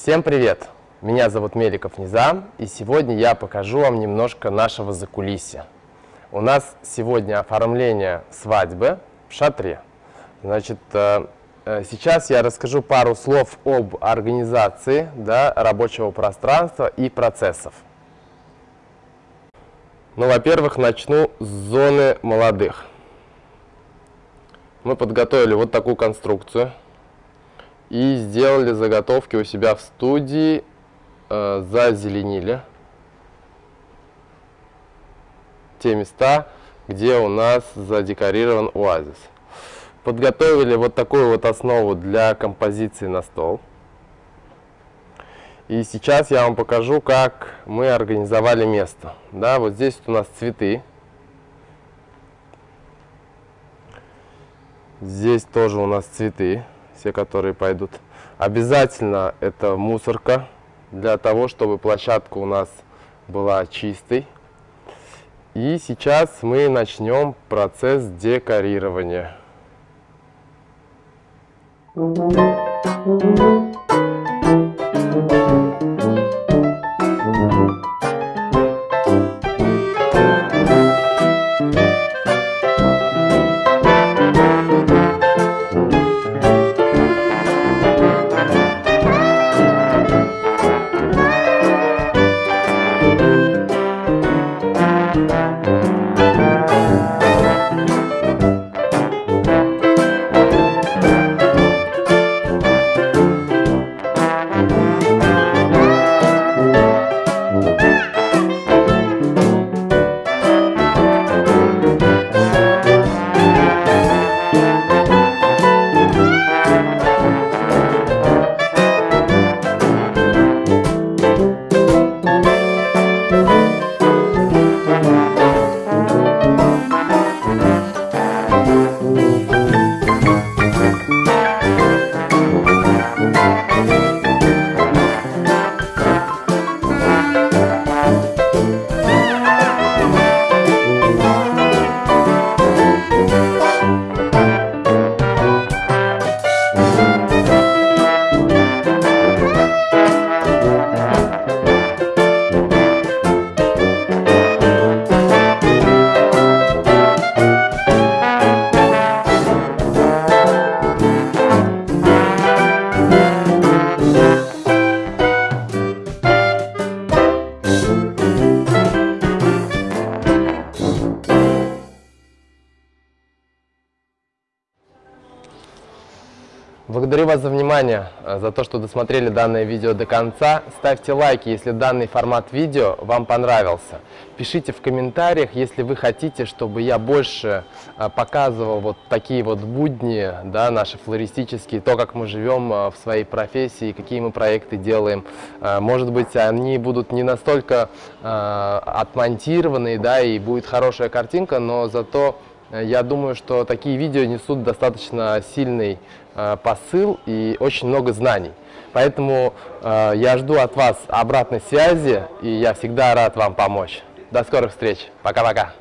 Всем привет! Меня зовут Меликов Низам, и сегодня я покажу вам немножко нашего закулисья. У нас сегодня оформление свадьбы в шатре. Значит, э, э, сейчас я расскажу пару слов об организации да, рабочего пространства и процессов. Ну, во-первых, начну с зоны молодых. Мы подготовили вот такую конструкцию и сделали заготовки у себя в студии, э, зазеленили те места, где у нас задекорирован оазис. Подготовили вот такую вот основу для композиции на стол. И сейчас я вам покажу, как мы организовали место. Да, вот здесь у нас цветы. Здесь тоже у нас цветы все, которые пойдут. Обязательно это мусорка, для того, чтобы площадка у нас была чистой. И сейчас мы начнем процесс декорирования. Thank you. Oh, Благодарю вас за внимание, э, за то, что досмотрели данное видео до конца. Ставьте лайки, если данный формат видео вам понравился. Пишите в комментариях, если вы хотите, чтобы я больше э, показывал вот такие вот будни, да, наши флористические, то, как мы живем э, в своей профессии, какие мы проекты делаем. Может быть, они будут не настолько отмонтированные, да, и будет хорошая картинка, но зато я думаю, что такие видео несут достаточно сильный Э, посыл и очень много знаний. Поэтому э, я жду от вас обратной связи, и я всегда рад вам помочь. До скорых встреч. Пока-пока.